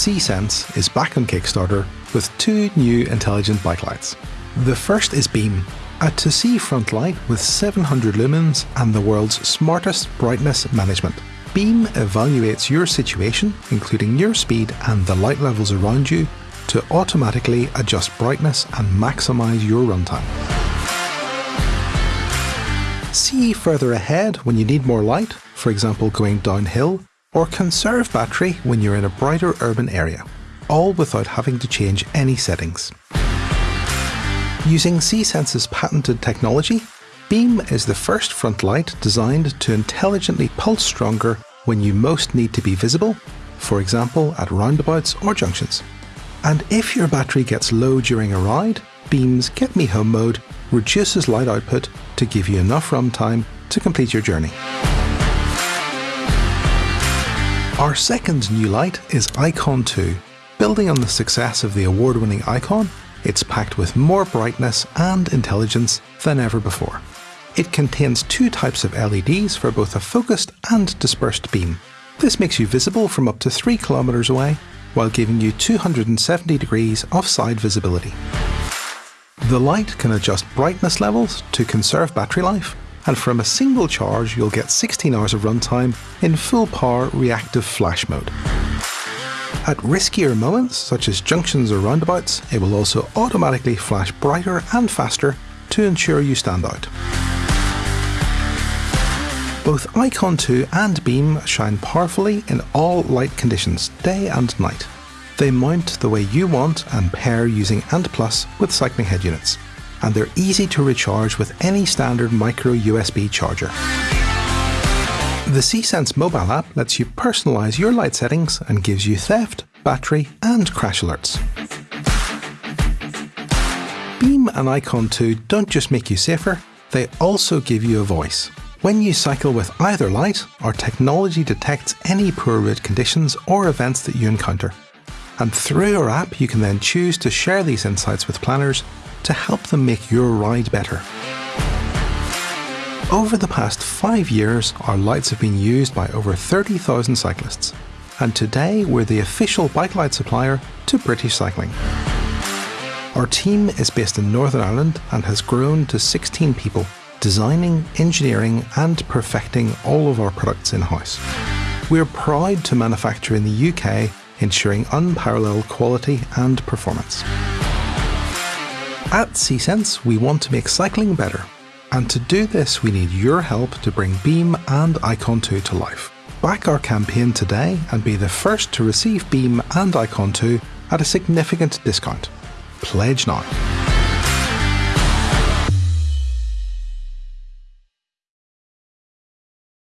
See.Sense is back on Kickstarter with two new intelligent bike lights. The first is Beam, a to-see front light with 700 lumens and the world's smartest brightness management. Beam evaluates your situation, including your speed and the light levels around you, to automatically adjust brightness and maximise your runtime. See further ahead when you need more light, for example going downhill, or conserve battery when you're in a brighter urban area, all without having to change any settings. Using See.Sense's patented technology, Beam is the first front light designed to intelligently pulse stronger when you most need to be visible, for example at roundabouts or junctions. And if your battery gets low during a ride, Beam's Get Me Home mode reduces light output to give you enough runtime to complete your journey. Our second new light is Icon 2. Building on the success of the award-winning Icon, it's packed with more brightness and intelligence than ever before. It contains two types of LEDs for both a focused and dispersed beam. This makes you visible from up to 3 kilometers away, while giving you 270 degrees of side visibility. The light can adjust brightness levels to conserve battery life and from a single charge you'll get 16 hours of runtime in full power reactive flash mode. At riskier moments, such as junctions or roundabouts, it will also automatically flash brighter and faster to ensure you stand out. Both Icon 2 and Beam shine powerfully in all light conditions, day and night. They mount the way you want and pair using ANT Plus with cycling head units and they're easy to recharge with any standard micro USB charger. The See.Sense mobile app lets you personalize your light settings and gives you theft, battery and crash alerts. Beam and Icon 2 don't just make you safer, they also give you a voice. When you cycle with either light, our technology detects any poor route conditions or events that you encounter. And through our app, you can then choose to share these insights with planners to help them make your ride better. Over the past five years, our lights have been used by over 30,000 cyclists, and today we're the official bike light supplier to British Cycling. Our team is based in Northern Ireland and has grown to 16 people, designing, engineering, and perfecting all of our products in house. We're proud to manufacture in the UK, ensuring unparalleled quality and performance. At See.Sense, we want to make cycling better. And to do this, we need your help to bring Beam and Icon 2 to life. Back our campaign today and be the first to receive Beam and Icon 2 at a significant discount. Pledge now.